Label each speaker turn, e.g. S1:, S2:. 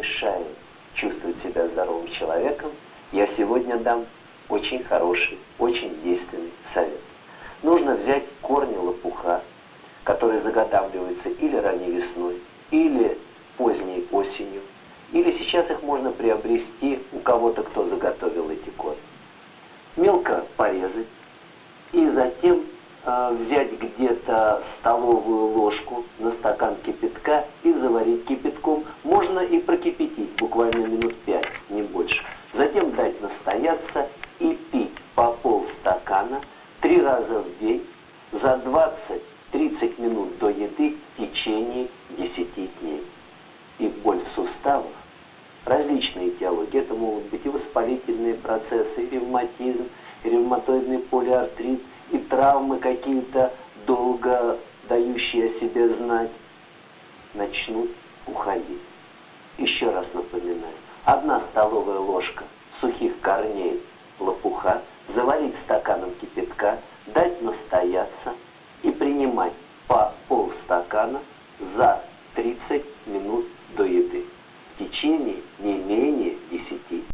S1: мешает чувствовать себя здоровым человеком, я сегодня дам очень хороший, очень действенный совет. Нужно взять корни лопуха, которые заготавливаются или ранней весной, или поздней осенью, или сейчас их можно приобрести у кого-то, кто заготовил эти корни. Мелко порезать и затем э, взять где-то столовую ложку на стакан кипятка и заварить кипятком. Можно и прокипятить буквально минут пять, не больше. Затем дать настояться и пить по полстакана три раза в день за 20-30 минут до еды в течение 10 дней. И боль в суставах, различные этиологии, это могут быть и воспалительные процессы, и ревматизм, и ревматоидный полиартрит, и травмы какие-то долго дающие о себе знать, начнут уходить. Еще раз напоминаю, одна столовая ложка сухих корней лопуха, заварить стаканом кипятка, дать настояться и принимать по полстакана за 30 минут до еды. В течение не